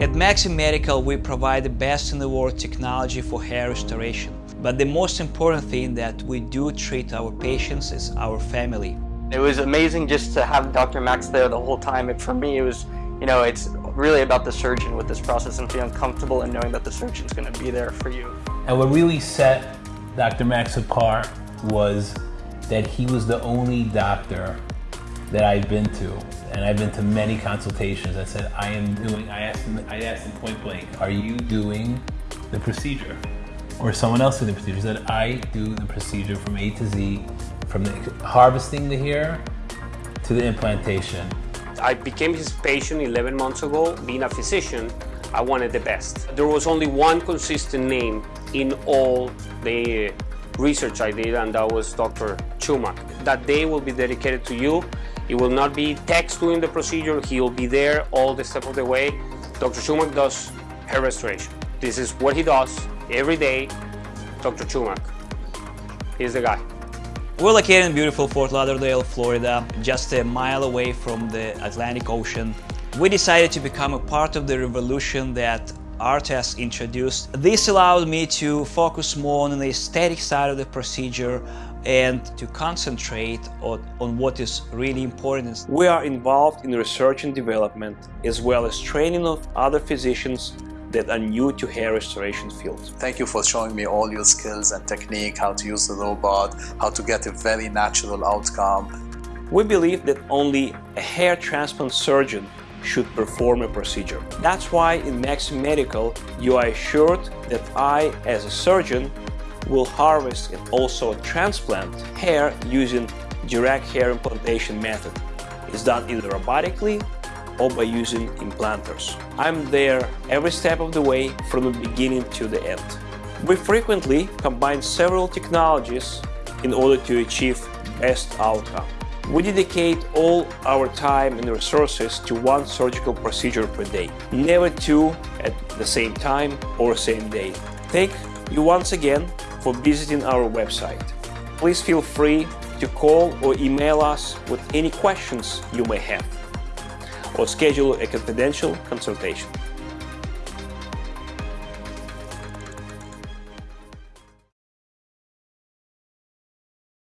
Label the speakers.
Speaker 1: At Maxim Medical, we provide the best in the world technology for hair restoration. But the most important thing that we do treat our patients is our family.
Speaker 2: It was amazing just to have Dr. Max there the whole time. It, for me, it was, you know, it's really about the surgeon with this process and feeling comfortable and knowing that the surgeon's going to be there for you.
Speaker 3: And what really set Dr. Max apart was that he was the only doctor that I've been to, and I've been to many consultations. I said, I am doing, I asked him, I asked him point blank, are you doing the procedure? Or someone else doing the procedure? Said, I do the procedure from A to Z, from the harvesting the hair to the implantation.
Speaker 4: I became his patient 11 months ago. Being a physician, I wanted the best. There was only one consistent name in all the research I did, and that was Dr. Chumak. That day will be dedicated to you. It will not be text doing the procedure. He will be there all the step of the way. Dr. Chumak does hair restoration. This is what he does every day. Dr. Chumak. He's the guy.
Speaker 1: We're located in beautiful Fort Lauderdale, Florida, just a mile away from the Atlantic Ocean. We decided to become a part of the revolution that ARTAS introduced. This allowed me to focus more on the aesthetic side of the procedure and to concentrate on, on what is really important. We are involved in research and development as well as training of other physicians that are new to hair restoration field.
Speaker 5: Thank you for showing me all your skills and technique, how to use the robot, how to get a very natural outcome.
Speaker 1: We believe that only a hair transplant surgeon should perform a procedure. That's why in Maxim Medical you are assured that I, as a surgeon, will harvest and also transplant hair using direct hair implantation method. It's done either robotically or by using implanters. I'm there every step of the way from the beginning to the end. We frequently combine several technologies in order to achieve best outcome. We dedicate all our time and resources to one surgical procedure per day, never two at the same time or same day. Thank you once again for visiting our website. Please feel free to call or email us with any questions you may have or schedule a confidential consultation.